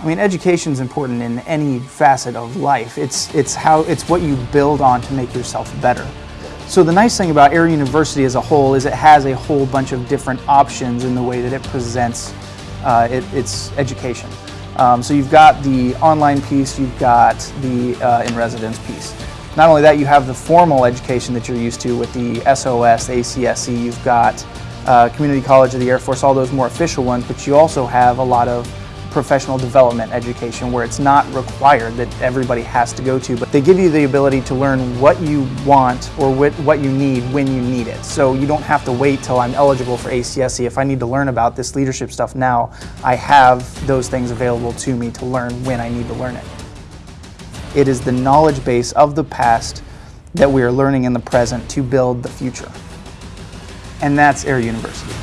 I mean, education is important in any facet of life. It's, it's, how, it's what you build on to make yourself better. So the nice thing about Air University as a whole is it has a whole bunch of different options in the way that it presents uh, it, its education. Um, so you've got the online piece, you've got the uh, in-residence piece. Not only that, you have the formal education that you're used to with the SOS, ACSC, you've got uh, Community College of the Air Force, all those more official ones, but you also have a lot of professional development education where it's not required that everybody has to go to, but they give you the ability to learn what you want or what you need when you need it. So you don't have to wait till I'm eligible for ACSC. If I need to learn about this leadership stuff now, I have those things available to me to learn when I need to learn it. It is the knowledge base of the past that we are learning in the present to build the future. And that's Air University.